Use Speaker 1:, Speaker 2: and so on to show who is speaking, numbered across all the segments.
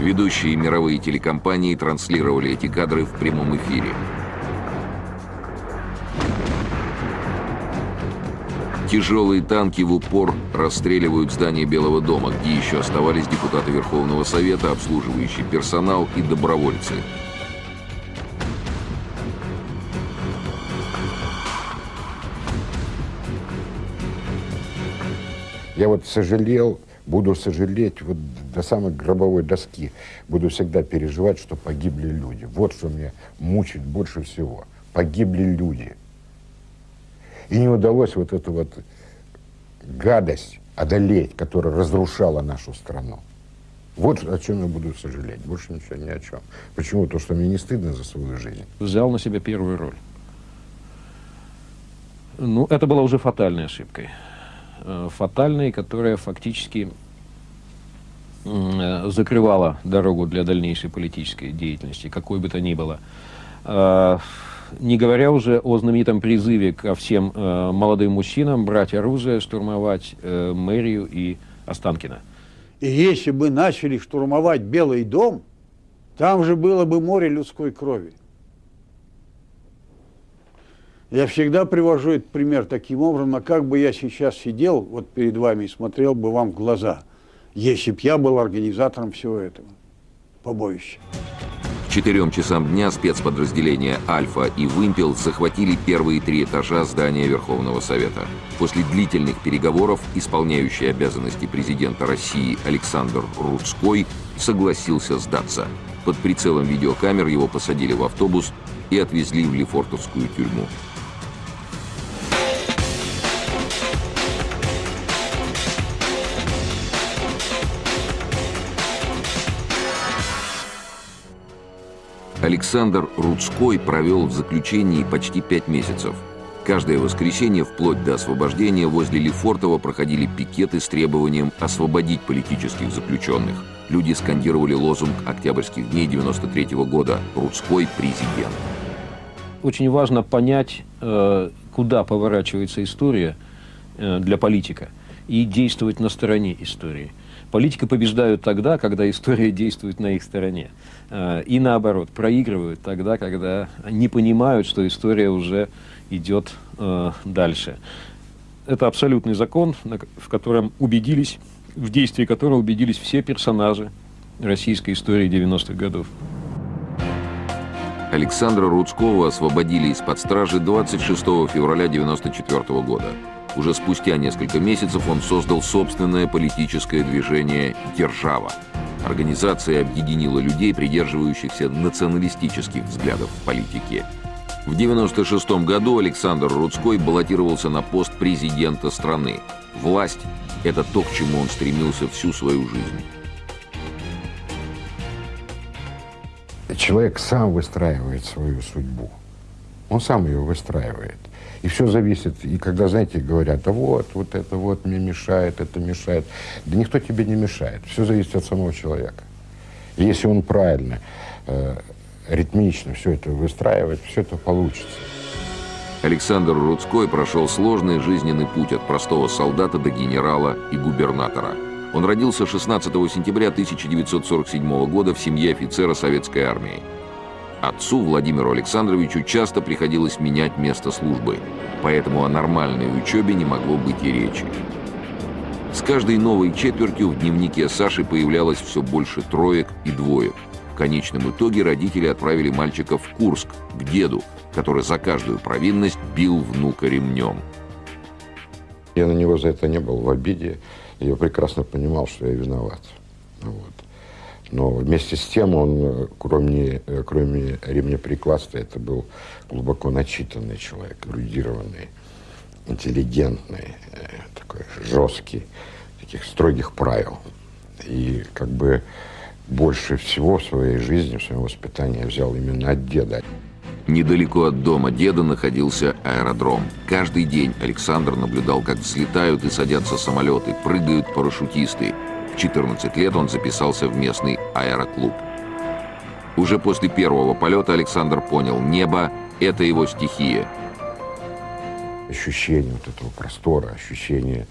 Speaker 1: Ведущие мировые телекомпании транслировали эти кадры в прямом эфире. Тяжелые танки в упор расстреливают здание Белого дома, где еще оставались депутаты Верховного Совета, обслуживающий персонал и добровольцы.
Speaker 2: Я вот сожалел, буду сожалеть вот до самой гробовой доски. Буду всегда переживать, что погибли люди. Вот что меня мучит больше всего. Погибли люди. И не удалось вот эту вот гадость одолеть, которая разрушала нашу страну. Вот о чем я буду сожалеть, больше ничего ни о чем. Почему? То, что мне не стыдно за свою жизнь.
Speaker 3: Взял на себя первую роль. Ну, это была уже фатальной ошибкой. Э, фатальной, которая фактически э, закрывала дорогу для дальнейшей политической деятельности, какой бы то ни было. Э, не говоря уже о знаменитом призыве ко всем э, молодым мужчинам брать оружие, штурмовать мэрию и Останкино.
Speaker 4: И если бы начали штурмовать Белый дом, там же было бы море людской крови. Я всегда привожу этот пример таким образом, а как бы я сейчас сидел вот перед вами и смотрел бы вам в глаза, если б я был организатором всего этого побоища.
Speaker 1: К четырем часам дня спецподразделения «Альфа» и «Вымпел» захватили первые три этажа здания Верховного Совета. После длительных переговоров исполняющий обязанности президента России Александр Рудской согласился сдаться. Под прицелом видеокамер его посадили в автобус и отвезли в Лефортовскую тюрьму. Александр Рудской провел в заключении почти пять месяцев. Каждое воскресенье, вплоть до освобождения, возле Лефортово проходили пикеты с требованием освободить политических заключенных. Люди скандировали лозунг октябрьских дней 93 -го года «Рудской президент».
Speaker 3: Очень важно понять, э, куда поворачивается история э, для политика и действовать на стороне истории. Политика побеждают тогда, когда история действует на их стороне. Э, и наоборот, проигрывают тогда, когда не понимают, что история уже идет э, дальше. Это абсолютный закон, в котором убедились, в действии которого убедились все персонажи российской истории 90-х годов.
Speaker 1: Александра Рудского освободили из-под стражи 26 февраля 1994 года. Уже спустя несколько месяцев он создал собственное политическое движение «Держава». Организация объединила людей, придерживающихся националистических взглядов в политике. В 1996 году Александр Рудской баллотировался на пост президента страны. Власть – это то, к чему он стремился всю свою жизнь.
Speaker 2: Человек сам выстраивает свою судьбу. Он сам ее выстраивает. И все зависит, и когда, знаете, говорят, а вот, вот это вот мне мешает, это мешает. Да никто тебе не мешает. Все зависит от самого человека. И если он правильно, э, ритмично все это выстраивает, все это получится.
Speaker 1: Александр Рудской прошел сложный жизненный путь от простого солдата до генерала и губернатора. Он родился 16 сентября 1947 года в семье офицера советской армии. Отцу Владимиру Александровичу часто приходилось менять место службы, поэтому о нормальной учебе не могло быть и речи. С каждой новой четвертью в дневнике Саши появлялось все больше троек и двоек. В конечном итоге родители отправили мальчика в Курск, к деду, который за каждую провинность бил внука ремнем.
Speaker 2: Я на него за это не был в обиде. Я прекрасно понимал, что я виноват. Вот. Но вместе с тем он, кроме, кроме ремнеприкладства, это был глубоко начитанный человек, эрудированный, интеллигентный, э, такой жесткий, таких строгих правил. И как бы больше всего в своей жизни, в своем воспитании взял именно от деда.
Speaker 1: Недалеко от дома деда находился аэродром. Каждый день Александр наблюдал, как взлетают и садятся самолеты, прыгают парашютисты. 14 лет он записался в местный аэроклуб. Уже после первого полета Александр понял, небо – это его стихия.
Speaker 2: Ощущение вот этого простора, ощущение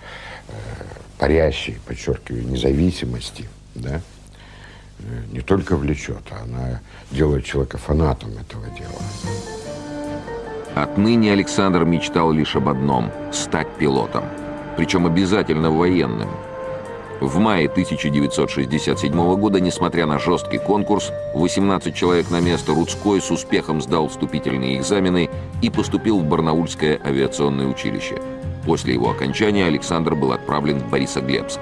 Speaker 2: э, парящей, подчеркиваю, независимости, да, не только влечет, а она делает человека фанатом этого дела.
Speaker 1: Отныне Александр мечтал лишь об одном – стать пилотом. Причем обязательно военным. В мае 1967 года, несмотря на жесткий конкурс, 18 человек на место Рудской с успехом сдал вступительные экзамены и поступил в Барнаульское авиационное училище. После его окончания Александр был отправлен в Борисоглебск.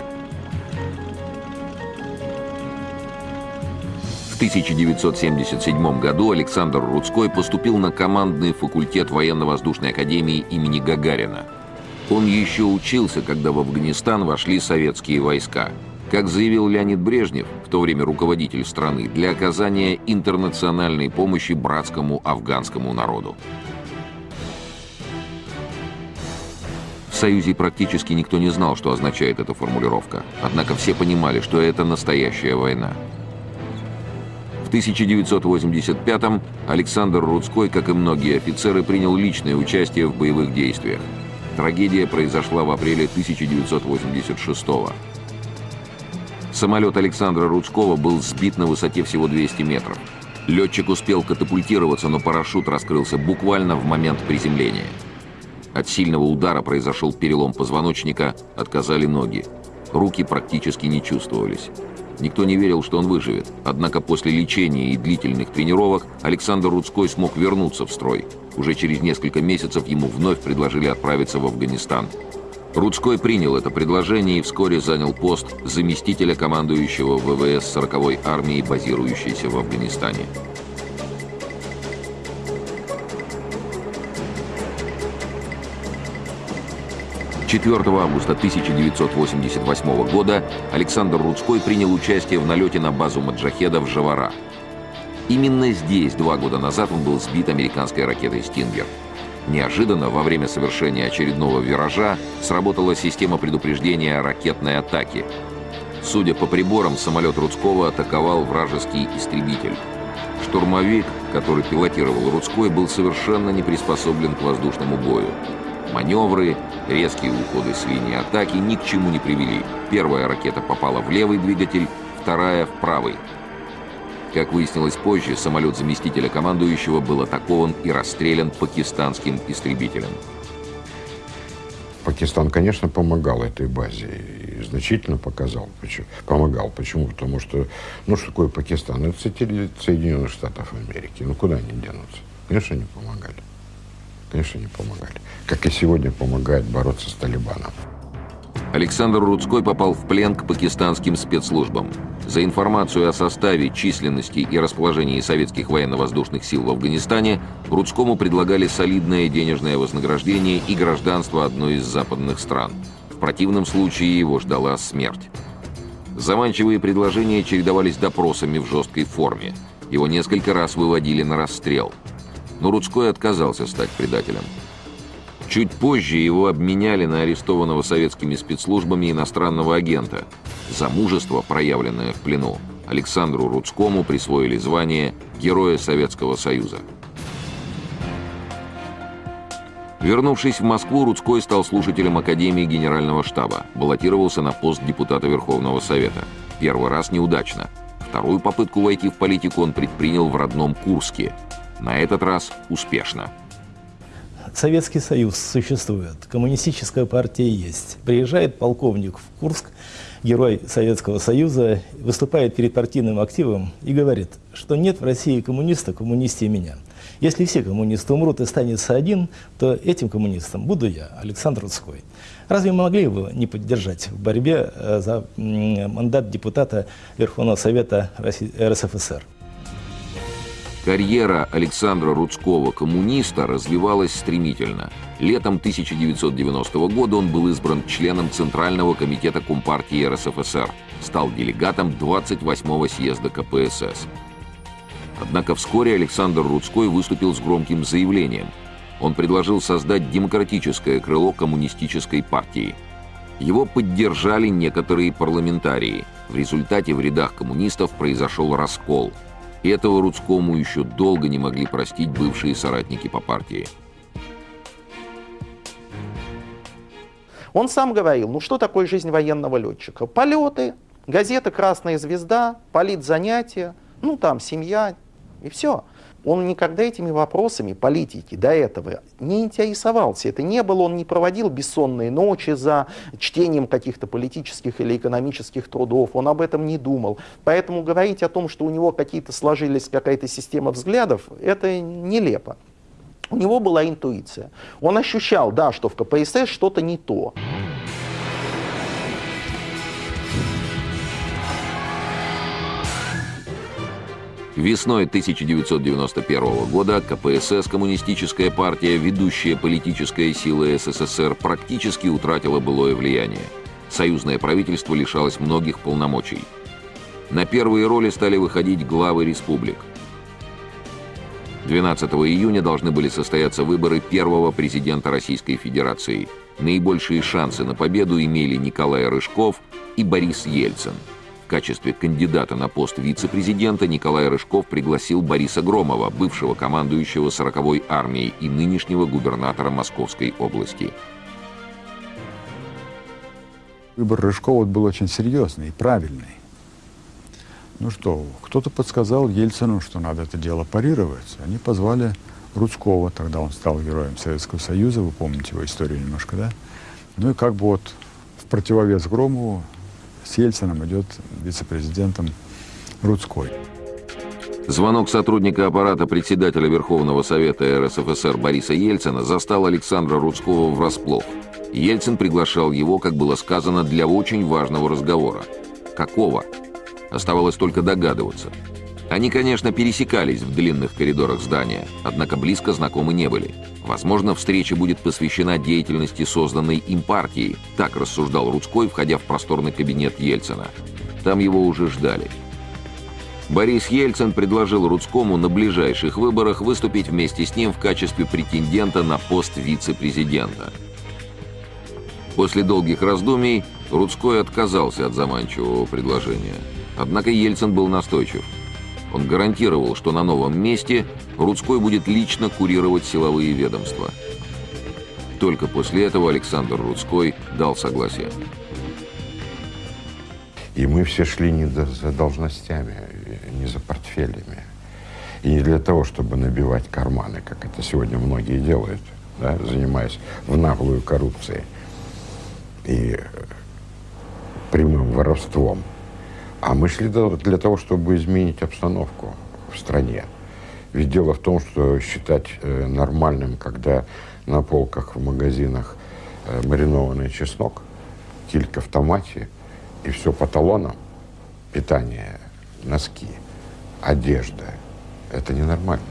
Speaker 1: 1977 году Александр Рудской поступил на командный факультет военно-воздушной академии имени Гагарина. Он еще учился, когда в Афганистан вошли советские войска. Как заявил Леонид Брежнев, в то время руководитель страны, для оказания интернациональной помощи братскому афганскому народу. В Союзе практически никто не знал, что означает эта формулировка. Однако все понимали, что это настоящая война. В 1985-м Александр Рудской, как и многие офицеры, принял личное участие в боевых действиях. Трагедия произошла в апреле 1986 -го. Самолет Александра Рудского был сбит на высоте всего 200 метров. Летчик успел катапультироваться, но парашют раскрылся буквально в момент приземления. От сильного удара произошел перелом позвоночника, отказали ноги. Руки практически не чувствовались. Никто не верил, что он выживет. Однако после лечения и длительных тренировок Александр Рудской смог вернуться в строй. Уже через несколько месяцев ему вновь предложили отправиться в Афганистан. Рудской принял это предложение и вскоре занял пост заместителя командующего ВВС 40-й армии, базирующейся в Афганистане. 4 августа 1988 года Александр Рудской принял участие в налете на базу маджахеда в Жавара. Именно здесь два года назад он был сбит американской ракетой «Стингер». Неожиданно, во время совершения очередного виража, сработала система предупреждения ракетной атаки. Судя по приборам, самолет Рудского атаковал вражеский истребитель. Штурмовик, который пилотировал Рудской, был совершенно не приспособлен к воздушному бою. Маневры, резкие уходы с линии атаки ни к чему не привели. Первая ракета попала в левый двигатель, вторая — в правый. Как выяснилось позже, самолет заместителя командующего был атакован и расстрелян пакистанским истребителем.
Speaker 2: Пакистан, конечно, помогал этой базе и значительно показал, почему, помогал. Почему? Потому что, ну что такое Пакистан? Это Соединенных Штатов Америки. Ну куда они денутся? Конечно, они помогали конечно, не помогали. Как и сегодня помогает бороться с Талибаном.
Speaker 1: Александр Рудской попал в плен к пакистанским спецслужбам. За информацию о составе, численности и расположении советских военно-воздушных сил в Афганистане Рудскому предлагали солидное денежное вознаграждение и гражданство одной из западных стран. В противном случае его ждала смерть. Заманчивые предложения чередовались допросами в жесткой форме. Его несколько раз выводили на расстрел – но Рудской отказался стать предателем. Чуть позже его обменяли на арестованного советскими спецслужбами иностранного агента. За мужество, проявленное в плену, Александру Рудскому присвоили звание Героя Советского Союза. Вернувшись в Москву, Рудской стал слушателем Академии Генерального штаба, баллотировался на пост депутата Верховного Совета. Первый раз неудачно. Вторую попытку войти в политику он предпринял в родном Курске – на этот раз успешно.
Speaker 5: Советский Союз существует, коммунистическая партия есть. Приезжает полковник в Курск, герой Советского Союза, выступает перед партийным активом и говорит, что нет в России коммуниста, коммунисте меня. Если все коммунисты умрут и останется один, то этим коммунистом буду я, Александр Рудской. Разве мы могли его не поддержать в борьбе э, за мандат депутата Верховного Совета РСФСР?
Speaker 1: Карьера Александра Рудского, коммуниста, развивалась стремительно. Летом 1990 года он был избран членом Центрального комитета Компартии РСФСР, стал делегатом 28-го съезда КПСС. Однако вскоре Александр Рудской выступил с громким заявлением. Он предложил создать демократическое крыло коммунистической партии. Его поддержали некоторые парламентарии. В результате в рядах коммунистов произошел раскол – этого Рудскому еще долго не могли простить бывшие соратники по партии.
Speaker 6: Он сам говорил, ну что такое жизнь военного летчика? Полеты, Газета «Красная звезда», политзанятия, ну там семья и все. Он никогда этими вопросами политики до этого не интересовался. Это не было, он не проводил бессонные ночи за чтением каких-то политических или экономических трудов, он об этом не думал. Поэтому говорить о том, что у него какие-то сложились какая-то система взглядов, это нелепо. У него была интуиция. Он ощущал, да, что в КПСС что-то не то.
Speaker 1: Весной 1991 года КПСС, коммунистическая партия, ведущая политическая сила СССР, практически утратила былое влияние. Союзное правительство лишалось многих полномочий. На первые роли стали выходить главы республик. 12 июня должны были состояться выборы первого президента Российской Федерации. Наибольшие шансы на победу имели Николай Рыжков и Борис Ельцин – в качестве кандидата на пост вице-президента Николай Рыжков пригласил Бориса Громова, бывшего командующего 40-й армией и нынешнего губернатора Московской области.
Speaker 7: Выбор Рыжкова был очень серьезный и правильный. Ну что, кто-то подсказал Ельцину, что надо это дело парировать. Они позвали Рудского, тогда он стал героем Советского Союза, вы помните его историю немножко, да? Ну и как бы вот в противовес Громову с Ельцином идет вице-президентом Рудской.
Speaker 1: Звонок сотрудника аппарата председателя Верховного Совета РСФСР Бориса Ельцина застал Александра Рудского врасплох. Ельцин приглашал его, как было сказано, для очень важного разговора. Какого? Оставалось только догадываться. Они, конечно, пересекались в длинных коридорах здания, однако близко знакомы не были. Возможно, встреча будет посвящена деятельности созданной им партии, так рассуждал Рудской, входя в просторный кабинет Ельцина. Там его уже ждали. Борис Ельцин предложил Рудскому на ближайших выборах выступить вместе с ним в качестве претендента на пост вице-президента. После долгих раздумий Рудской отказался от заманчивого предложения. Однако Ельцин был настойчив – он гарантировал, что на новом месте Рудской будет лично курировать силовые ведомства. Только после этого Александр Рудской дал согласие.
Speaker 2: И мы все шли не за должностями, не за портфелями. И не для того, чтобы набивать карманы, как это сегодня многие делают, да, занимаясь в наглую коррупцией и прямым воровством – а мы шли для того, чтобы изменить обстановку в стране. Ведь дело в том, что считать э, нормальным, когда на полках в магазинах э, маринованный чеснок, килька в томате и все по талонам, питание, носки, одежда, это ненормально.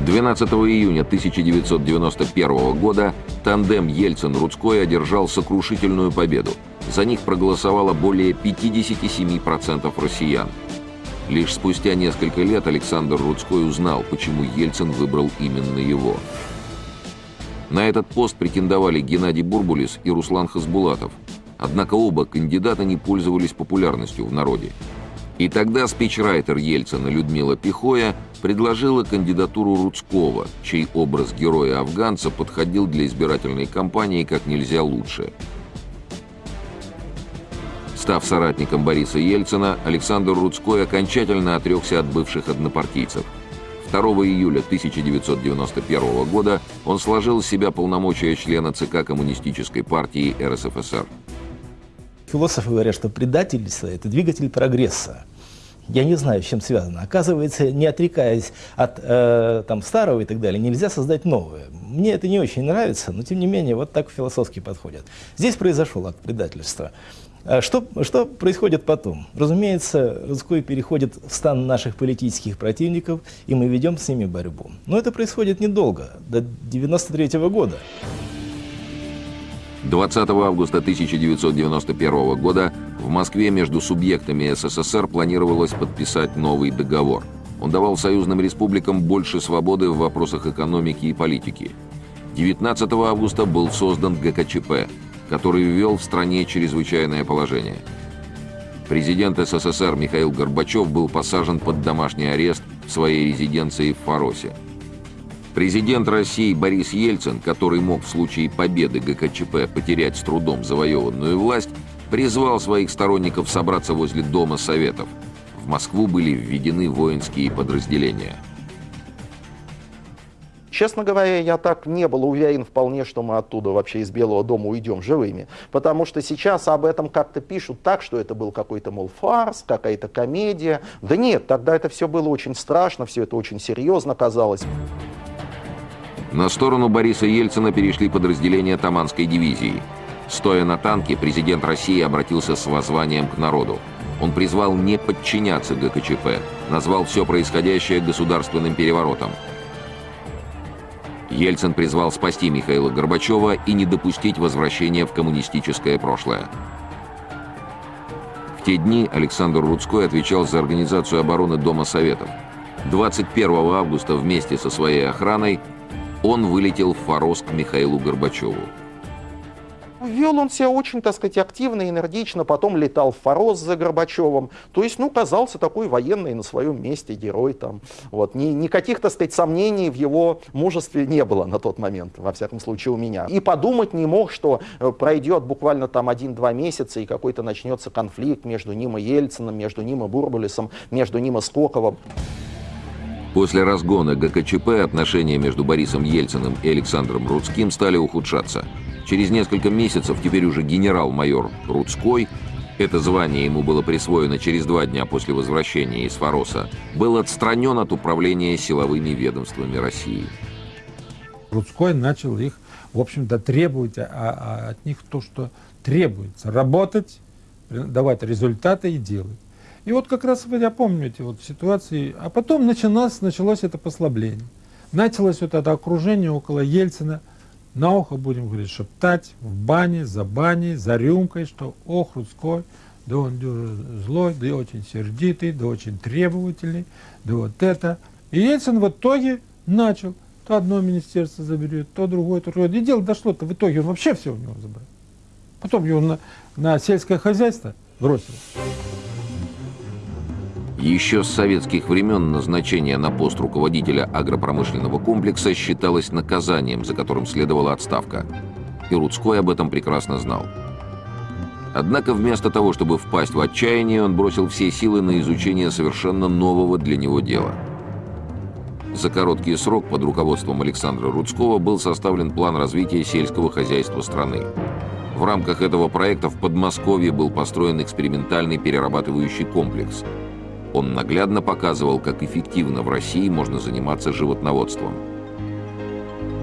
Speaker 1: 12 июня 1991 года тандем Ельцин-Рудской одержал сокрушительную победу – за них проголосовало более 57% россиян. Лишь спустя несколько лет Александр Рудской узнал, почему Ельцин выбрал именно его. На этот пост претендовали Геннадий Бурбулис и Руслан Хасбулатов. Однако оба кандидата не пользовались популярностью в народе. И тогда спичрайтер Ельцина Людмила Пихоя предложила кандидатуру Рудского, чей образ героя-афганца подходил для избирательной кампании как нельзя лучше – Став соратником Бориса Ельцина, Александр Рудской окончательно отрекся от бывших однопартийцев. 2 июля 1991 года он сложил с себя полномочия члена ЦК Коммунистической партии РСФСР.
Speaker 5: Философы говорят, что предательство – это двигатель прогресса. Я не знаю, с чем связано. Оказывается, не отрекаясь от э, там, старого и так далее, нельзя создать новое. Мне это не очень нравится, но тем не менее, вот так философски подходят. Здесь произошел акт предательства. А что, что происходит потом? Разумеется, Рудской переходит в стан наших политических противников, и мы ведем с ними борьбу. Но это происходит недолго, до 1993 года.
Speaker 1: 20 августа 1991 года в Москве между субъектами СССР планировалось подписать новый договор. Он давал союзным республикам больше свободы в вопросах экономики и политики. 19 августа был создан ГКЧП который ввел в стране чрезвычайное положение. Президент СССР Михаил Горбачев был посажен под домашний арест в своей резиденции в Фаросе. Президент России Борис Ельцин, который мог в случае победы ГКЧП потерять с трудом завоеванную власть, призвал своих сторонников собраться возле Дома Советов. В Москву были введены воинские подразделения.
Speaker 6: Честно говоря, я так не был уверен вполне, что мы оттуда вообще из Белого дома уйдем живыми. Потому что сейчас об этом как-то пишут так, что это был какой-то, мол, фарс, какая-то комедия. Да нет, тогда это все было очень страшно, все это очень серьезно казалось.
Speaker 1: На сторону Бориса Ельцина перешли подразделения Таманской дивизии. Стоя на танке, президент России обратился с воззванием к народу. Он призвал не подчиняться ГКЧП, назвал все происходящее государственным переворотом. Ельцин призвал спасти Михаила Горбачева и не допустить возвращения в коммунистическое прошлое. В те дни Александр Рудской отвечал за организацию обороны Дома Советов. 21 августа вместе со своей охраной он вылетел в Форос к Михаилу Горбачеву.
Speaker 6: Вел он себя очень, так сказать, активно, энергично, потом летал в Форос за Горбачевым. То есть, ну, казался такой военный на своем месте герой там. Вот. Ни, никаких, так сказать, сомнений в его мужестве не было на тот момент, во всяком случае, у меня. И подумать не мог, что э, пройдет буквально там один-два месяца, и какой-то начнется конфликт между ним и Ельцином, между ним и Бурбулисом, между ним и Скоковым.
Speaker 1: После разгона ГКЧП отношения между Борисом Ельциным и Александром Рудским стали ухудшаться. Через несколько месяцев теперь уже генерал-майор Рудской, это звание ему было присвоено через два дня после возвращения из Фороса, был отстранен от управления силовыми ведомствами России.
Speaker 8: Рудской начал их, в общем-то, требовать а, а от них то, что требуется. Работать, давать результаты и делать. И вот как раз помню эти вот ситуации. А потом началось, началось это послабление. Началось вот это окружение около Ельцина – на ухо будем говорить, шептать в бане, за баней, за рюмкой, что ох, Рудской, да он злой, да очень сердитый, да очень требовательный, да вот это. И Ельцин в итоге начал, то одно министерство заберет, то другое, то другое. И дело дошло-то в итоге, он вообще все у него забрал. Потом его на, на сельское хозяйство бросил.
Speaker 1: Еще с советских времен назначение на пост руководителя агропромышленного комплекса считалось наказанием, за которым следовала отставка. И Рудской об этом прекрасно знал. Однако вместо того, чтобы впасть в отчаяние, он бросил все силы на изучение совершенно нового для него дела. За короткий срок под руководством Александра Рудского был составлен план развития сельского хозяйства страны. В рамках этого проекта в Подмосковье был построен экспериментальный перерабатывающий комплекс – он наглядно показывал, как эффективно в России можно заниматься животноводством.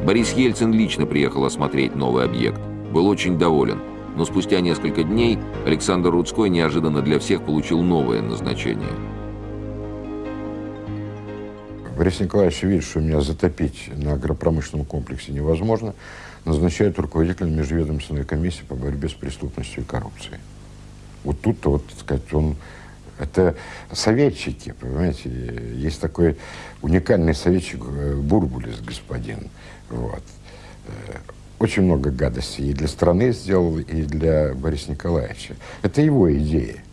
Speaker 1: Борис Ельцин лично приехал осмотреть новый объект. Был очень доволен. Но спустя несколько дней Александр Рудской неожиданно для всех получил новое назначение.
Speaker 2: Борис Николаевич видит, что меня затопить на агропромышленном комплексе невозможно, назначает руководителем межведомственной комиссии по борьбе с преступностью и коррупцией. Вот тут-то, вот, так сказать, он это советчики, понимаете. Есть такой уникальный советчик э, Бурбулис, господин. Вот. Э, очень много гадостей и для страны сделал, и для Бориса Николаевича. Это его идея.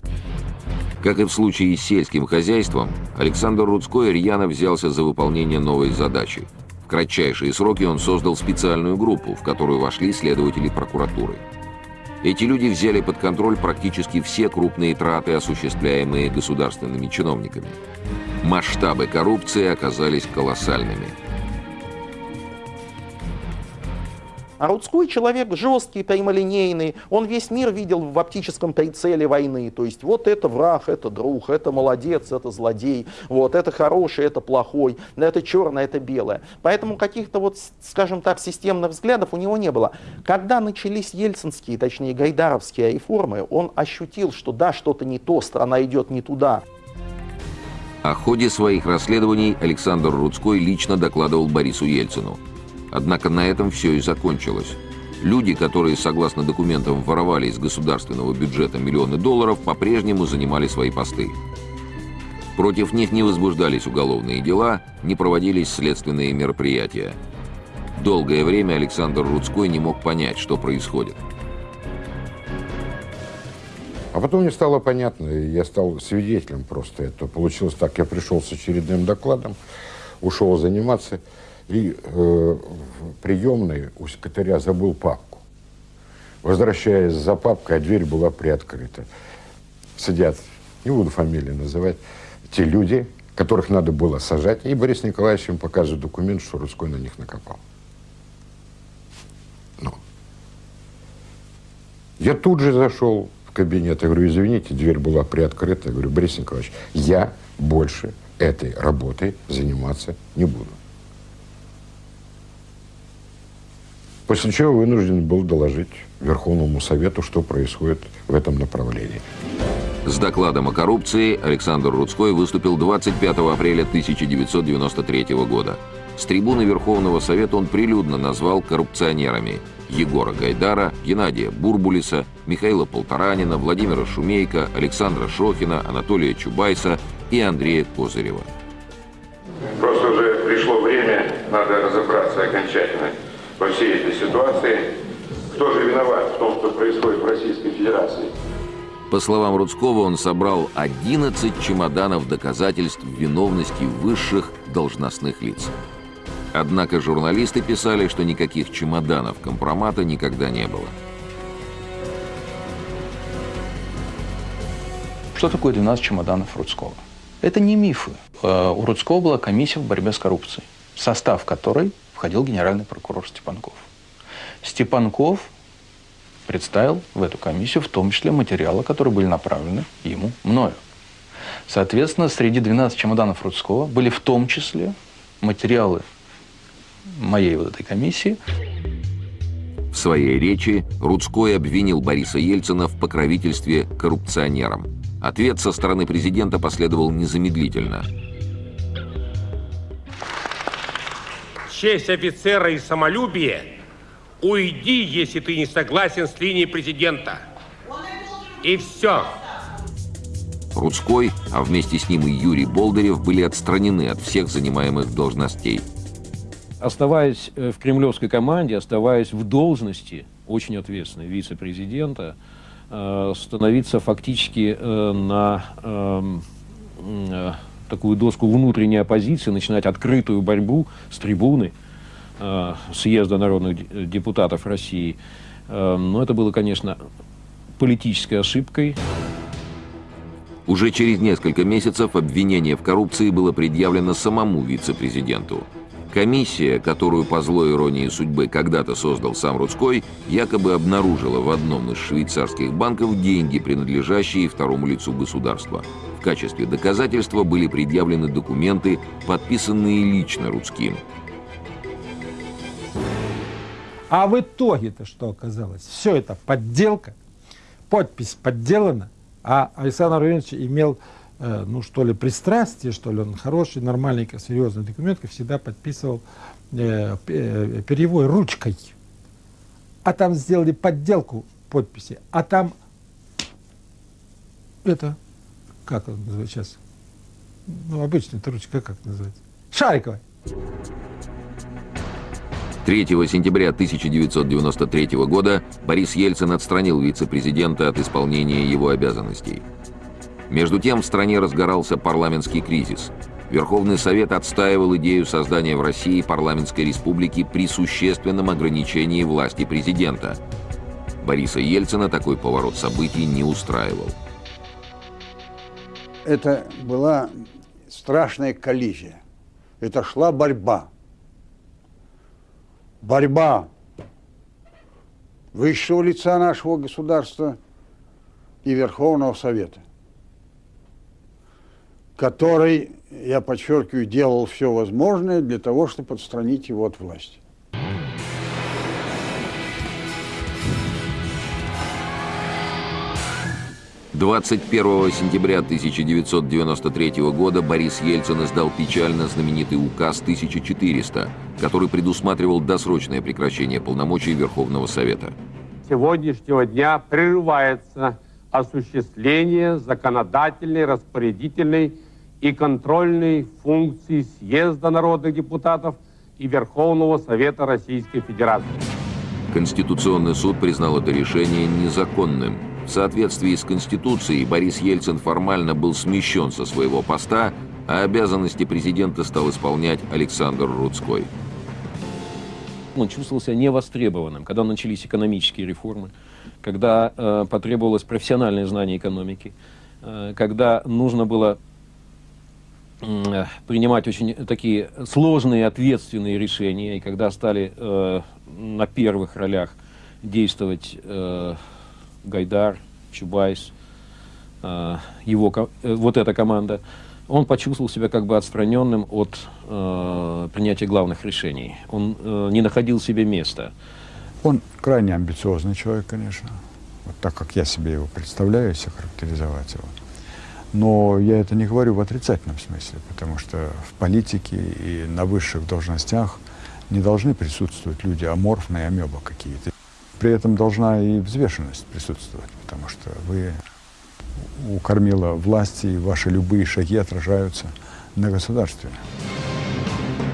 Speaker 1: Как и в случае с сельским хозяйством, Александр Рудской рьяно взялся за выполнение новой задачи. В кратчайшие сроки он создал специальную группу, в которую вошли следователи прокуратуры. Эти люди взяли под контроль практически все крупные траты, осуществляемые государственными чиновниками. Масштабы коррупции оказались колоссальными –
Speaker 6: А Рудской человек жесткий, прямолинейный, он весь мир видел в оптическом прицеле войны. То есть вот это враг, это друг, это молодец, это злодей, вот это хороший, это плохой, это черное, это белое. Поэтому каких-то вот, скажем так, системных взглядов у него не было. Когда начались ельцинские, точнее гайдаровские реформы, он ощутил, что да, что-то не то, страна идет не туда.
Speaker 1: О ходе своих расследований Александр Рудской лично докладывал Борису Ельцину – Однако на этом все и закончилось. Люди, которые, согласно документам, воровали из государственного бюджета миллионы долларов, по-прежнему занимали свои посты. Против них не возбуждались уголовные дела, не проводились следственные мероприятия. Долгое время Александр Рудской не мог понять, что происходит.
Speaker 2: А потом мне стало понятно, я стал свидетелем просто этого. Получилось так, я пришел с очередным докладом, ушел заниматься – и э, в приемной у секретаря забыл папку. возвращаясь за папкой, а дверь была приоткрыта. Сидят, не буду фамилии называть, те люди, которых надо было сажать, и Борис Николаевич им показывает документ, что Рудской на них накопал. Ну. Я тут же зашел в кабинет, я говорю, извините, дверь была приоткрыта. Я говорю, Борис Николаевич, я больше этой работой заниматься не буду. После чего вынужден был доложить Верховному Совету, что происходит в этом направлении.
Speaker 1: С докладом о коррупции Александр Рудской выступил 25 апреля 1993 года. С трибуны Верховного Совета он прилюдно назвал коррупционерами Егора Гайдара, Геннадия Бурбулиса, Михаила Полторанина, Владимира Шумейко, Александра Шохина, Анатолия Чубайса и Андрея Козырева.
Speaker 9: Просто уже пришло время, надо разобраться окончательно во всей этой ситуации. Кто же виноват в том, что происходит в Российской Федерации?
Speaker 1: По словам Рудского, он собрал 11 чемоданов доказательств виновности высших должностных лиц. Однако журналисты писали, что никаких чемоданов компромата никогда не было.
Speaker 10: Что такое 12 чемоданов Рудского? Это не мифы. Э, у Рудского была комиссия в борьбе с коррупцией, состав которой входил генеральный прокурор Степанков. Степанков представил в эту комиссию в том числе материалы, которые были направлены ему мною. Соответственно, среди 12 чемоданов Рудского были в том числе материалы моей вот этой комиссии.
Speaker 1: В своей речи Рудской обвинил Бориса Ельцина в покровительстве коррупционерам. Ответ со стороны президента последовал незамедлительно.
Speaker 11: Честь офицера и самолюбие – уйди, если ты не согласен с линией президента. И все.
Speaker 1: Рудской, а вместе с ним и Юрий Болдырев были отстранены от всех занимаемых должностей.
Speaker 3: Оставаясь э, в кремлевской команде, оставаясь в должности очень ответственной вице-президента, э, становиться фактически э, на эм, такую доску внутренней оппозиции, начинать открытую борьбу с трибуны съезда народных депутатов России. Но это было, конечно, политической ошибкой.
Speaker 1: Уже через несколько месяцев обвинение в коррупции было предъявлено самому вице-президенту. Комиссия, которую по злой иронии судьбы когда-то создал сам Рудской, якобы обнаружила в одном из швейцарских банков деньги, принадлежащие второму лицу государства. В качестве доказательства были предъявлены документы, подписанные лично Рудским.
Speaker 8: А в итоге-то что оказалось? Все это подделка, подпись подделана, а Александр Владимирович имел ну что ли, пристрастие, что ли, он хороший, нормальный, серьезный документ, всегда подписывал э, э, перевой ручкой. А там сделали подделку подписи, а там это, как он называется сейчас? Ну, обычная эта ручка, как называется? Шариковая.
Speaker 1: 3 сентября 1993 года Борис Ельцин отстранил вице-президента от исполнения его обязанностей. Между тем в стране разгорался парламентский кризис. Верховный Совет отстаивал идею создания в России парламентской республики при существенном ограничении власти президента. Бориса Ельцина такой поворот событий не устраивал.
Speaker 4: Это была страшная коллизия. Это шла борьба. Борьба высшего лица нашего государства и Верховного Совета который, я подчеркиваю, делал все возможное для того, чтобы отстранить его от власти.
Speaker 1: Двадцать первого сентября 1993 года Борис Ельцин издал печально знаменитый указ 1400, который предусматривал досрочное прекращение полномочий Верховного Совета.
Speaker 11: Сегодняшнего дня прерывается осуществление законодательной, распорядительной и контрольной функции съезда народных депутатов и Верховного Совета Российской Федерации.
Speaker 1: Конституционный суд признал это решение незаконным. В соответствии с Конституцией Борис Ельцин формально был смещен со своего поста, а обязанности президента стал исполнять Александр Рудской.
Speaker 3: Он чувствовал себя невостребованным, когда начались экономические реформы, когда э, потребовалось профессиональное знание экономики, э, когда нужно было э, принимать очень такие сложные, ответственные решения, и когда стали э, на первых ролях действовать э, Гайдар, Чубайс, э, его, э, вот эта команда, он почувствовал себя как бы отстраненным от э, принятия главных решений. Он э, не находил себе места.
Speaker 7: Он крайне амбициозный человек, конечно, вот так как я себе его представляю, если характеризовать его. Но я это не говорю в отрицательном смысле, потому что в политике и на высших должностях не должны присутствовать люди аморфные, амеба какие-то. При этом должна и взвешенность присутствовать, потому что вы у кормила власти, и ваши любые шаги отражаются на государстве.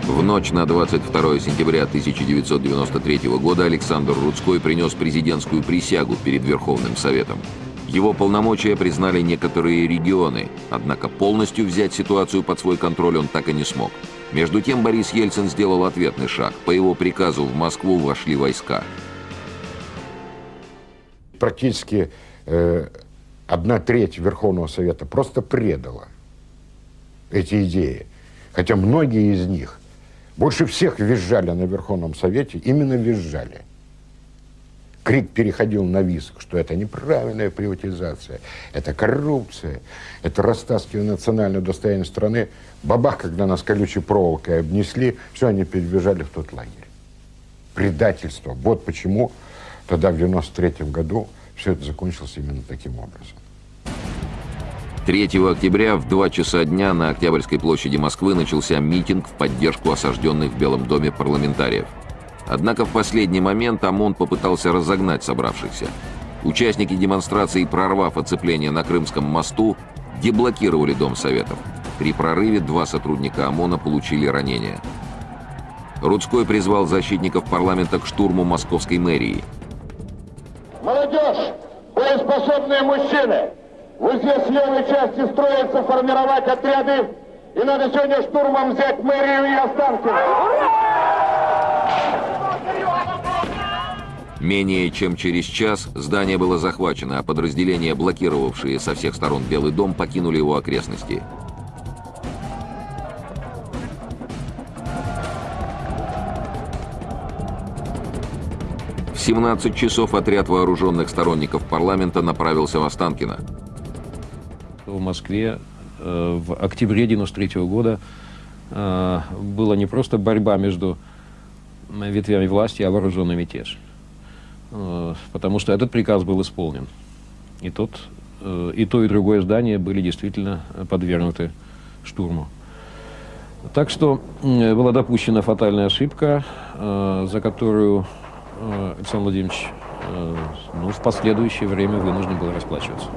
Speaker 1: В ночь на 22 сентября 1993 года Александр Рудской принес президентскую присягу перед Верховным Советом. Его полномочия признали некоторые регионы, однако полностью взять ситуацию под свой контроль он так и не смог. Между тем Борис Ельцин сделал ответный шаг. По его приказу в Москву вошли войска.
Speaker 2: Практически э, одна треть Верховного Совета просто предала эти идеи. Хотя многие из них больше всех визжали на Верховном Совете, именно визжали. Крик переходил на виск, что это неправильная приватизация, это коррупция, это растаскивание национального достояния страны. Бабах, когда нас колючей проволокой обнесли, все, они перебежали в тот лагерь. Предательство. Вот почему тогда, в 93 году, все это закончилось именно таким образом.
Speaker 1: 3 октября в 2 часа дня на Октябрьской площади Москвы начался митинг в поддержку осажденных в Белом доме парламентариев. Однако в последний момент ОМОН попытался разогнать собравшихся. Участники демонстрации, прорвав оцепление на Крымском мосту, деблокировали Дом Советов. При прорыве два сотрудника ОМОНа получили ранения. Рудской призвал защитников парламента к штурму московской мэрии.
Speaker 12: Молодежь! Боеспособные мужчины! Вот здесь с левой части строится формировать отряды, и надо сегодня штурмом взять мэрию и Останкино.
Speaker 1: Менее чем через час здание было захвачено, а подразделения, блокировавшие со всех сторон Белый дом, покинули его окрестности. В 17 часов отряд вооруженных сторонников парламента направился в Останкино
Speaker 3: в Москве э, в октябре 93 года э, была не просто борьба между ветвями власти, а вооруженный мятеж. Э, потому что этот приказ был исполнен. И, тот, и то, и другое здание были действительно подвергнуты штурму. Так что была допущена фатальная ошибка, за которую Александр Владимирович ну, в последующее время вынужден был расплачиваться.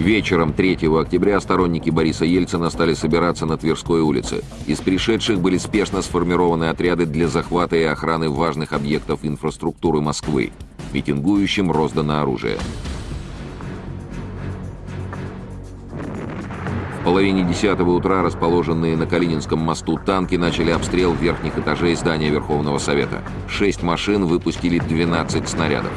Speaker 1: Вечером 3 октября сторонники Бориса Ельцина стали собираться на Тверской улице. Из пришедших были спешно сформированы отряды для захвата и охраны важных объектов инфраструктуры Москвы. Митингующим роздано оружие. В половине десятого утра расположенные на Калининском мосту танки начали обстрел верхних этажей здания Верховного Совета. Шесть машин выпустили 12 снарядов.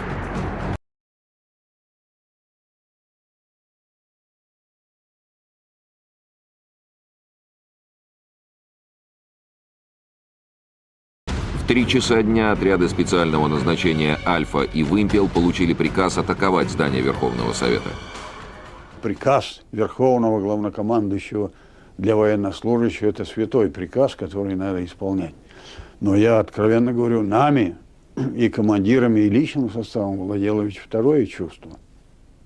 Speaker 1: Три часа дня отряды специального назначения «Альфа» и «Вымпел» получили приказ атаковать здание Верховного Совета.
Speaker 4: Приказ Верховного Главнокомандующего для военнослужащего – это святой приказ, который надо исполнять. Но я откровенно говорю, нами и командирами, и личным составом ведь второе чувство.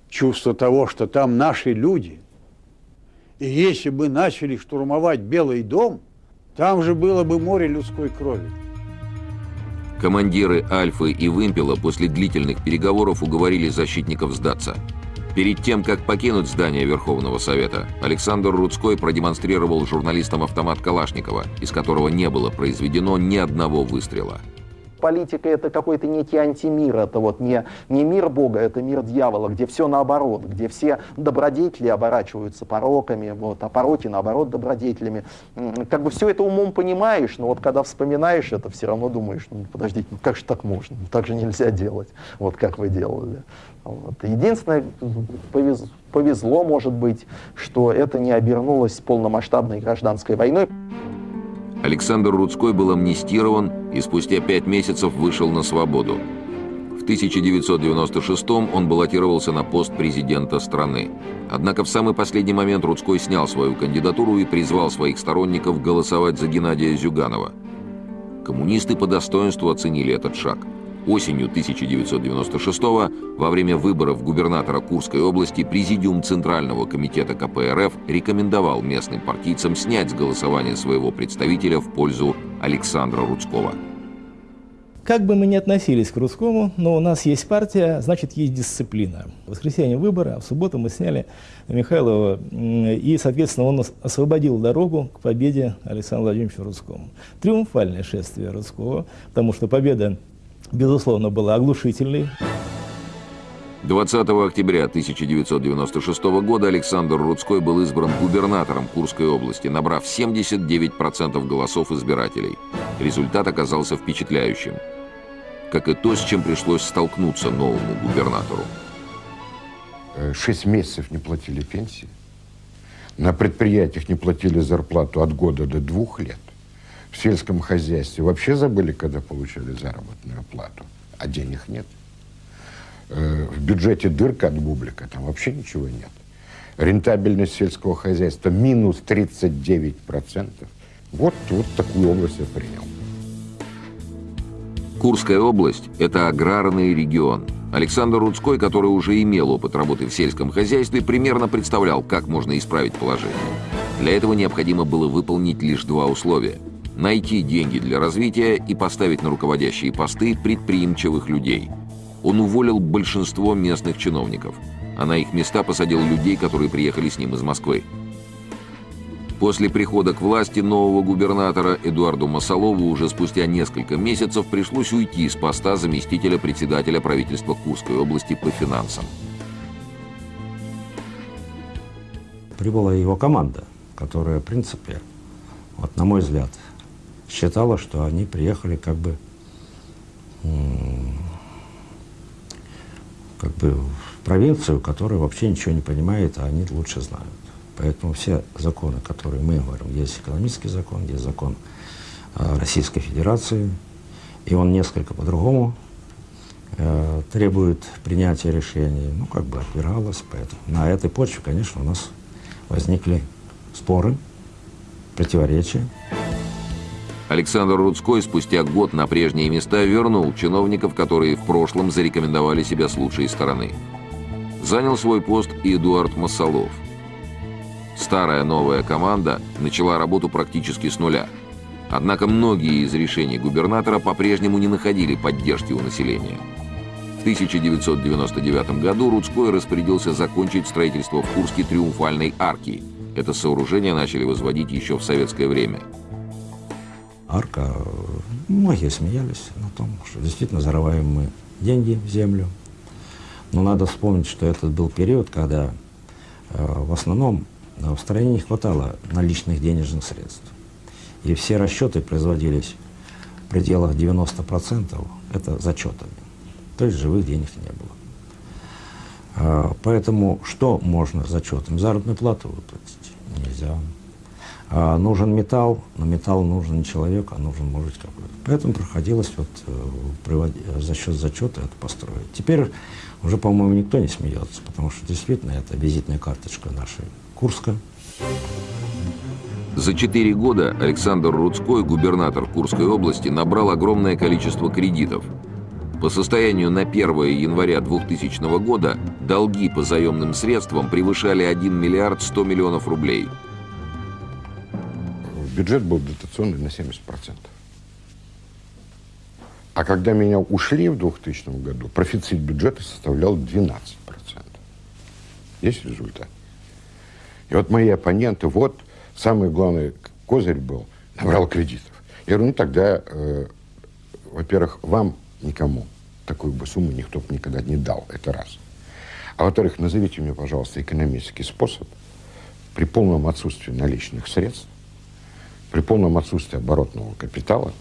Speaker 4: Чувство того, что там наши люди. И если бы начали штурмовать Белый дом, там же было бы море людской крови.
Speaker 1: Командиры Альфы и Вымпела после длительных переговоров уговорили защитников сдаться. Перед тем, как покинуть здание Верховного Совета, Александр Рудской продемонстрировал журналистам автомат Калашникова, из которого не было произведено ни одного выстрела.
Speaker 6: Политика это какой-то некий антимир, это вот не, не мир Бога, это мир дьявола, где все наоборот, где все добродетели оборачиваются пороками, вот, а пороки наоборот добродетелями. Как бы все это умом понимаешь, но вот когда вспоминаешь это, все равно думаешь, ну подождите, ну как же так можно, ну, так же нельзя делать, вот как вы делали. Вот. Единственное, повез, повезло, может быть, что это не обернулось полномасштабной гражданской войной.
Speaker 1: Александр Рудской был амнистирован и спустя пять месяцев вышел на свободу. В 1996 он баллотировался на пост президента страны. Однако в самый последний момент Рудской снял свою кандидатуру и призвал своих сторонников голосовать за Геннадия Зюганова. Коммунисты по достоинству оценили этот шаг – Осенью 1996 во время выборов губернатора Курской области Президиум Центрального комитета КПРФ рекомендовал местным партийцам снять с голосования своего представителя в пользу Александра Рудского.
Speaker 5: Как бы мы ни относились к Рудскому, но у нас есть партия, значит, есть дисциплина. В воскресенье выборы, а в субботу мы сняли Михайлова, и, соответственно, он освободил дорогу к победе Александра Владимировича Рудскому. Триумфальное шествие Рудского, потому что победа безусловно, была оглушительной.
Speaker 1: 20 октября 1996 года Александр Рудской был избран губернатором Курской области, набрав 79% голосов избирателей. Результат оказался впечатляющим. Как и то, с чем пришлось столкнуться новому губернатору.
Speaker 2: Шесть месяцев не платили пенсии. На предприятиях не платили зарплату от года до двух лет сельском хозяйстве вообще забыли, когда получали заработную плату, а денег нет. Э, в бюджете дырка от бублика, там вообще ничего нет. Рентабельность сельского хозяйства минус 39%. Вот, вот такую область я принял.
Speaker 1: Курская область – это аграрный регион. Александр Рудской, который уже имел опыт работы в сельском хозяйстве, примерно представлял, как можно исправить положение. Для этого необходимо было выполнить лишь два условия – найти деньги для развития и поставить на руководящие посты предприимчивых людей. Он уволил большинство местных чиновников, а на их места посадил людей, которые приехали с ним из Москвы. После прихода к власти нового губернатора Эдуарду Масолову уже спустя несколько месяцев пришлось уйти с поста заместителя председателя правительства Курской области по финансам.
Speaker 13: Прибыла его команда, которая, в принципе, вот, на мой взгляд, считала, что они приехали как бы, как бы в провинцию, которая вообще ничего не понимает, а они лучше знают. Поэтому все законы, которые мы говорим, есть экономический закон, есть закон э, Российской Федерации, и он несколько по-другому э, требует принятия решений, ну, как бы отбиралось. Поэтому на этой почве, конечно, у нас возникли споры, противоречия.
Speaker 1: Александр Рудской спустя год на прежние места вернул чиновников, которые в прошлом зарекомендовали себя с лучшей стороны. Занял свой пост и Эдуард Масолов. Старая новая команда начала работу практически с нуля. Однако многие из решений губернатора по-прежнему не находили поддержки у населения. В 1999 году Рудской распорядился закончить строительство в Курске Триумфальной арки. Это сооружение начали возводить еще в советское время –
Speaker 13: арка. Многие смеялись на том, что действительно зарываем мы деньги в землю. Но надо вспомнить, что этот был период, когда э, в основном э, в стране не хватало наличных денежных средств. И все расчеты производились в пределах 90%, это зачетами. То есть живых денег не было. А, поэтому что можно зачетом? Заработную плату выплатить нельзя. А нужен металл, но металл нужен не человек, а нужен, может какой-то. Поэтому проходилось вот, э, за счет зачета это построить. Теперь уже, по-моему, никто не смеется, потому что действительно это визитная карточка нашей Курска.
Speaker 1: За четыре года Александр Рудской, губернатор Курской области, набрал огромное количество кредитов. По состоянию на 1 января 2000 года долги по заемным средствам превышали 1 миллиард 100 миллионов рублей –
Speaker 2: бюджет был дотационный на 70%. А когда меня ушли в 2000 году, профицит бюджета составлял 12%. Есть результат. И вот мои оппоненты, вот самый главный козырь был, набрал кредитов. Я говорю, ну тогда э, во-первых, вам никому такую бы сумму никто бы никогда не дал. Это раз. А во-вторых, назовите мне, пожалуйста, экономический способ при полном отсутствии наличных средств, при полном отсутствии оборотного капитала,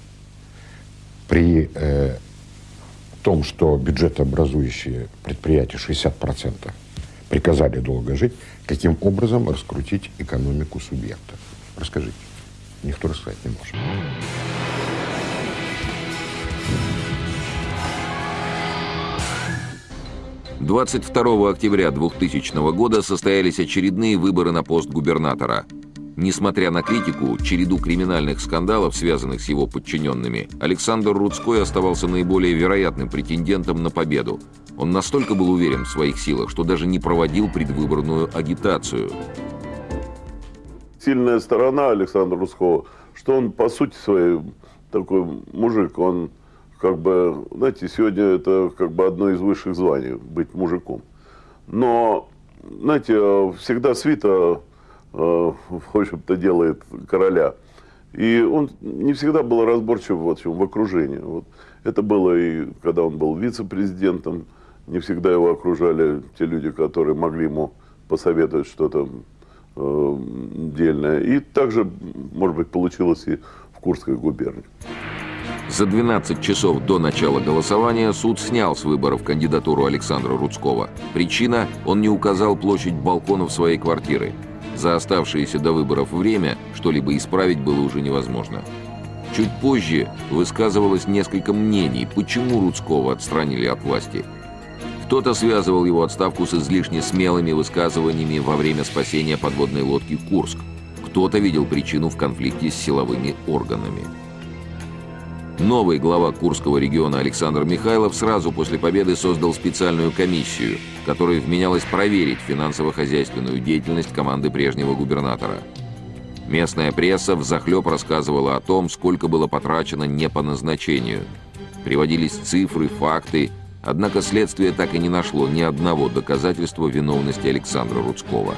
Speaker 2: при э, том, что бюджетообразующие предприятия 60% приказали долго жить, каким образом раскрутить экономику субъекта? Расскажите. Никто рассказать не может.
Speaker 1: 22 октября 2000 года состоялись очередные выборы на пост губернатора. Несмотря на критику, череду криминальных скандалов, связанных с его подчиненными, Александр Рудской оставался наиболее вероятным претендентом на победу. Он настолько был уверен в своих силах, что даже не проводил предвыборную агитацию.
Speaker 14: Сильная сторона Александра Рудского, что он по сути своей такой мужик, он как бы, знаете, сегодня это как бы одно из высших званий, быть мужиком. Но, знаете, всегда свита, в общем-то, делает короля. И он не всегда был разборчив общем, в окружении. Вот. Это было и когда он был вице-президентом, не всегда его окружали те люди, которые могли ему посоветовать что-то э, дельное. И также, может быть, получилось и в Курской губернии.
Speaker 1: За 12 часов до начала голосования суд снял с выборов кандидатуру Александра Рудского. Причина – он не указал площадь балконов своей квартиры. За оставшееся до выборов время что-либо исправить было уже невозможно. Чуть позже высказывалось несколько мнений, почему Рудского отстранили от власти. Кто-то связывал его отставку с излишне смелыми высказываниями во время спасения подводной лодки «Курск». Кто-то видел причину в конфликте с силовыми органами. Новый глава Курского региона Александр Михайлов сразу после победы создал специальную комиссию, которая вменялась проверить финансово-хозяйственную деятельность команды прежнего губернатора. Местная пресса взахлеб рассказывала о том, сколько было потрачено не по назначению. Приводились цифры, факты, однако следствие так и не нашло ни одного доказательства виновности Александра Рудского.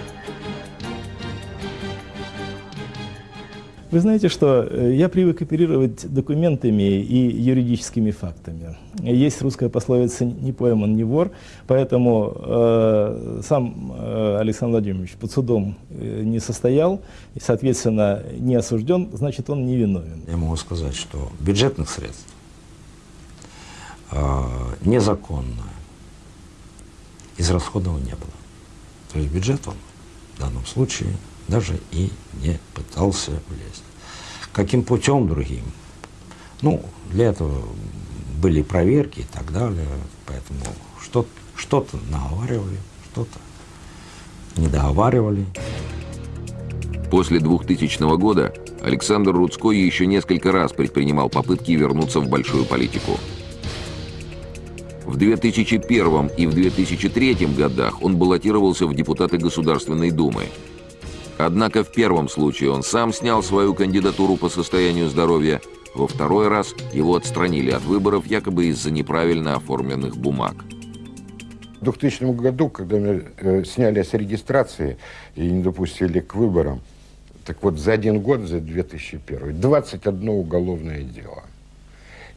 Speaker 5: Вы знаете, что э, я привык оперировать документами и юридическими фактами. Есть русская пословица «не пойман, не вор», поэтому э, сам э, Александр Владимирович под судом э, не состоял, и, соответственно, не осужден, значит, он невиновен.
Speaker 13: Я могу сказать, что бюджетных средств э, незаконно израсходовано не было. То есть бюджет он в данном случае даже и не пытался влезть. Каким путем другим? Ну, для этого были проверки и так далее, поэтому что-то что, -то, наговаривали, что-то не договаривали.
Speaker 1: После 2000 года Александр Рудской еще несколько раз предпринимал попытки вернуться в большую политику. В 2001 и в 2003 годах он баллотировался в депутаты Государственной Думы – Однако в первом случае он сам снял свою кандидатуру по состоянию здоровья, во второй раз его отстранили от выборов якобы из-за неправильно оформленных бумаг.
Speaker 2: В 2000 году, когда меня э, сняли с регистрации и не допустили к выборам, так вот за один год, за 2001, 21 уголовное дело –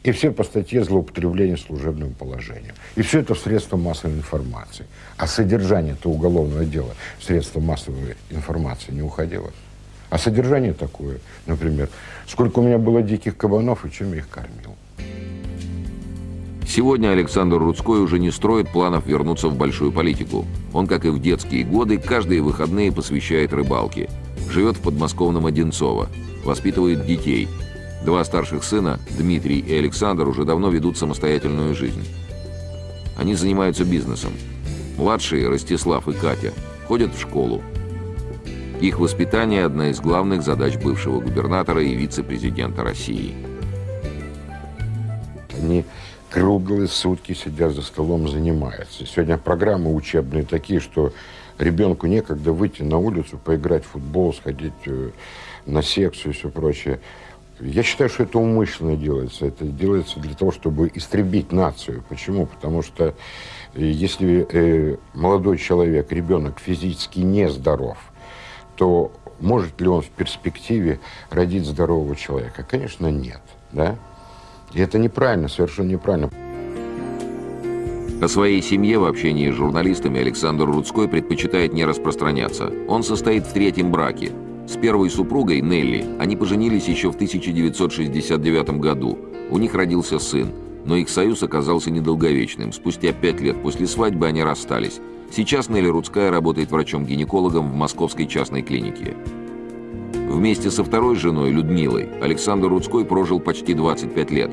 Speaker 2: и все по статье злоупотребления служебным положением. И все это в средства массовой информации. А содержание этого уголовного дела в средства массовой информации не уходило. А содержание такое, например, сколько у меня было диких кабанов и чем я их кормил.
Speaker 1: Сегодня Александр Рудской уже не строит планов вернуться в большую политику. Он, как и в детские годы, каждые выходные посвящает рыбалке. Живет в подмосковном Одинцово, воспитывает детей – Два старших сына, Дмитрий и Александр, уже давно ведут самостоятельную жизнь. Они занимаются бизнесом. Младшие, Ростислав и Катя, ходят в школу. Их воспитание – одна из главных задач бывшего губернатора и вице-президента России.
Speaker 2: Они круглые сутки сидят за столом, занимаются. Сегодня программы учебные такие, что ребенку некогда выйти на улицу, поиграть в футбол, сходить э, на секцию и все прочее. Я считаю, что это умышленно делается. Это делается для того, чтобы истребить нацию. Почему? Потому что э, если э, молодой человек, ребенок физически нездоров, то может ли он в перспективе родить здорового человека? Конечно, нет. Да? И это неправильно, совершенно неправильно.
Speaker 1: О своей семье в общении с журналистами Александр Рудской предпочитает не распространяться. Он состоит в третьем браке. С первой супругой, Нелли, они поженились еще в 1969 году. У них родился сын, но их союз оказался недолговечным. Спустя пять лет после свадьбы они расстались. Сейчас Нелли Рудская работает врачом-гинекологом в московской частной клинике. Вместе со второй женой, Людмилой, Александр Рудской прожил почти 25 лет.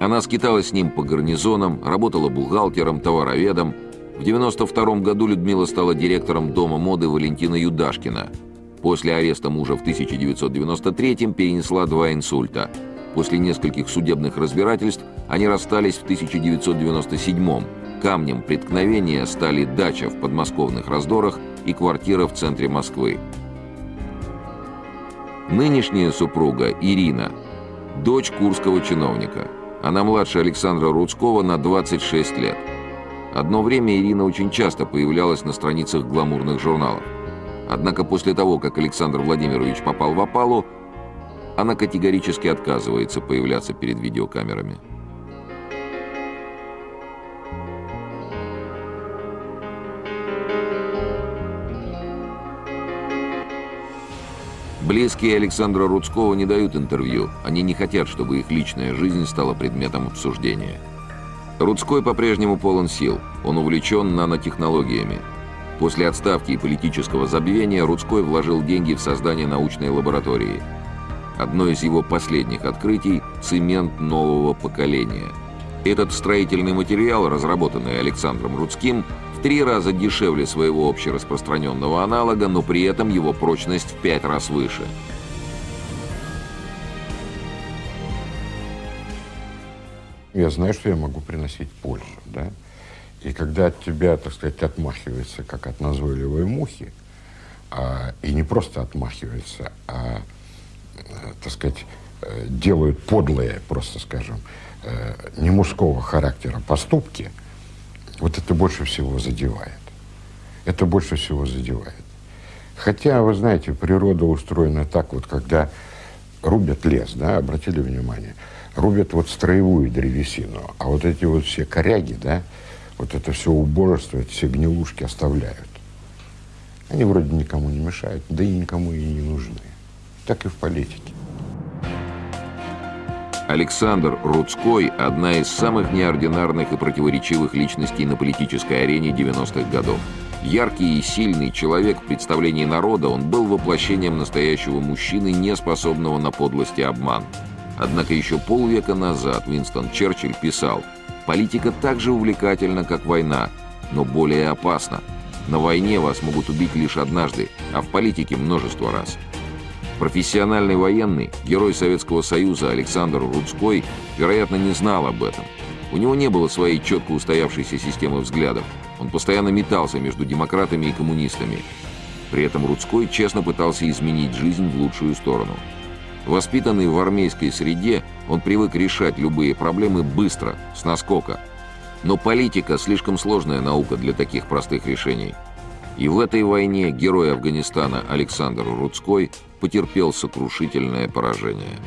Speaker 1: Она скиталась с ним по гарнизонам, работала бухгалтером, товароведом. В 92 году Людмила стала директором дома моды Валентина Юдашкина. После ареста мужа в 1993 перенесла два инсульта. После нескольких судебных разбирательств они расстались в 1997 Камнем преткновения стали дача в подмосковных раздорах и квартира в центре Москвы. Нынешняя супруга Ирина – дочь курского чиновника. Она младше Александра Рудского на 26 лет. Одно время Ирина очень часто появлялась на страницах гламурных журналов. Однако после того, как Александр Владимирович попал в опалу, она категорически отказывается появляться перед видеокамерами. Близкие Александра Рудского не дают интервью. Они не хотят, чтобы их личная жизнь стала предметом обсуждения. Рудской по-прежнему полон сил. Он увлечен нанотехнологиями. После отставки и политического забвения Рудской вложил деньги в создание научной лаборатории. Одно из его последних открытий – цемент нового поколения. Этот строительный материал, разработанный Александром Рудским, в три раза дешевле своего общераспространенного аналога, но при этом его прочность в пять раз выше.
Speaker 2: Я знаю, что я могу приносить пользу, да? И когда от тебя, так сказать, отмахивается, как от назойливой мухи, а, и не просто отмахивается, а, э, так сказать, э, делают подлые, просто скажем, э, не мужского характера поступки – вот это больше всего задевает. Это больше всего задевает. Хотя, вы знаете, природа устроена так вот, когда рубят лес, да, обратили внимание, рубят вот строевую древесину, а вот эти вот все коряги, да, вот это все убожество, эти все гнилушки оставляют. Они вроде никому не мешают, да и никому и не нужны. Так и в политике.
Speaker 1: Александр Рудской – одна из самых неординарных и противоречивых личностей на политической арене 90-х годов. Яркий и сильный человек в представлении народа, он был воплощением настоящего мужчины, не способного на подлость и обман. Однако еще полвека назад Винстон Черчилль писал «Политика так же увлекательна, как война, но более опасна. На войне вас могут убить лишь однажды, а в политике множество раз». Профессиональный военный, герой Советского Союза Александр Рудской, вероятно, не знал об этом. У него не было своей четко устоявшейся системы взглядов. Он постоянно метался между демократами и коммунистами. При этом Рудской честно пытался изменить жизнь в лучшую сторону. Воспитанный в армейской среде, он привык решать любые проблемы быстро, с наскока. Но политика – слишком сложная наука для таких простых решений. И в этой войне герой Афганистана Александр Рудской потерпел сокрушительное поражение.